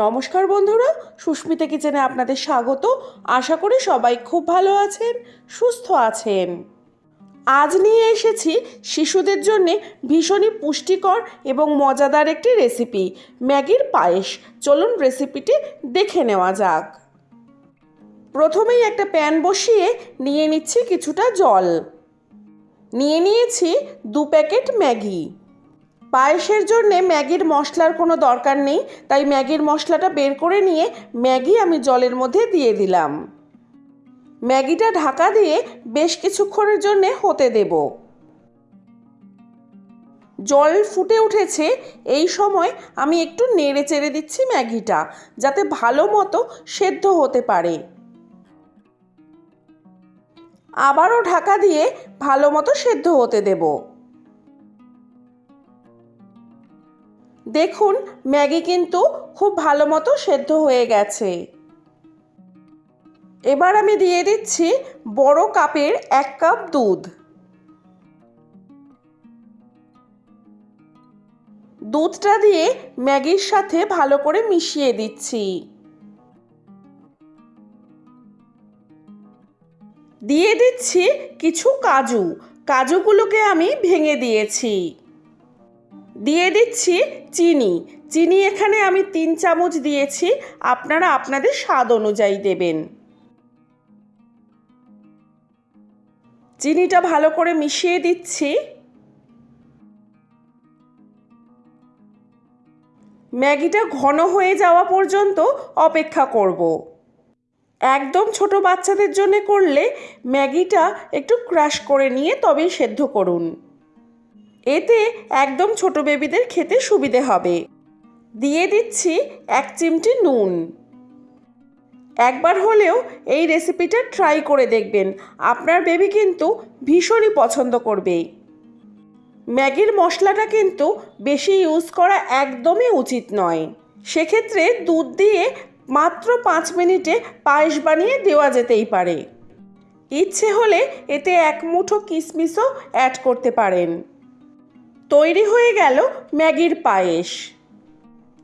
নমস্কার বন্ধুরা, সুস্মিতা কিচেনে আপনাদের স্বাগত। আশা করি সবাই খুব ভালো আছেন, সুস্থ আছেন। আজ নিয়ে এসেছি শিশুদের জন্যে ভীষণই পুষ্টিকর এবং মজাদার একটি রেসিপি, ম্যাগির পায়েস। চলুন রেসিপিটি দেখে নেওয়া যাক। প্রথমেই একটা প্যান বসিয়ে নিয়ে নিচ্ছি কিছুটা জল। নিয়ে নিয়েছি দু প্যাকেট ম্যাগি। পায়েসের জন্য ম্যাগির মশলার কোনো দরকার নেই, তাই ম্যাগির মশলাটা বের করে নিয়ে ম্যাগি আমি জলের মধ্যে দিয়ে দিলাম। ম্যাগিটা ঢাকা দিয়ে বেশ কিছুক্ষণের জন্য হতে দেব। জল ফুটে উঠেছে, এই সময় আমি একটু নেড়ে চেড়ে দিচ্ছি ম্যাগিটা, যাতে ভালো মতো সেদ্ধ হতে পারে। আবারও ঢাকা দিয়ে ভালো মতো সেদ্ধ হতে দেবো। দেখুন, ম্যাগি কিন্তু খুব ভালো মতো সেদ্ধ হয়ে গেছে। এবার আমি দিয়ে দিচ্ছি বড় কাপের এক কাপ দুধ। দুধটা দিয়ে ম্যাগির সাথে ভালো করে মিশিয়ে দিচ্ছি। দিয়ে দিচ্ছি কিছু কাজু। কাজুগুলোকে আমি ভেঙে দিয়েছি। দিয়ে দিচ্ছি চিনি। চিনি এখানে আমি তিন চামচ দিয়েছি। আপনারা আপনাদের স্বাদ অনুযায়ী দেবেন। চিনিটা ভালো করে মিশিয়ে দিচ্ছি। ম্যাগিটা ঘন হয়ে যাওয়া পর্যন্ত অপেক্ষা করব। একদম ছোট বাচ্চাদের জন্য করলে ম্যাগিটা একটু ক্রাশ করে নিয়ে তবেই সেদ্ধ করুন। এতে একদম ছোট বেবিদের খেতে সুবিধে হবে। দিয়ে দিচ্ছি এক চিমটি নুন। একবার হলেও এই রেসিপিটা ট্রাই করে দেখবেন। আপনার বেবি কিন্তু ভীষণই পছন্দ করবে। ম্যাগির মশলাটা কিন্তু বেশি ইউজ করা একদমই উচিত নয়। সেক্ষেত্রে দুধ দিয়ে মাত্র পাঁচ মিনিটে পায়েস বানিয়ে দেওয়া যেতেই পারে। ইচ্ছে হলে এতে এক মুঠো কিশমিশও অ্যাড করতে পারেন। তৈরি হয়ে গেল ম্যাগির পায়েস।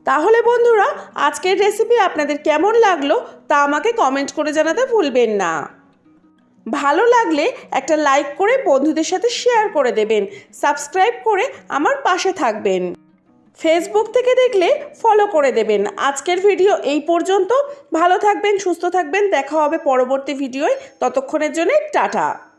তাহলে বন্ধুরা, আজকের রেসিপি আপনাদের কেমন লাগল তা আমাকে কমেন্ট করে জানাতে ভুলবেন না। ভালো লাগলে একটা লাইক করে বন্ধুদের সাথে শেয়ার করে দেবেন সাবস্ক্রাইব করে আমার পাশে থাকবেন। ফেসবুক থেকে দেখলে ফলো করে দেবেন। আজকের ভিডিও এই পর্যন্ত। ভালো থাকবেন, সুস্থ থাকবেন। দেখা হবে পরবর্তী ভিডিওয় ততক্ষণের জন্য টাটা।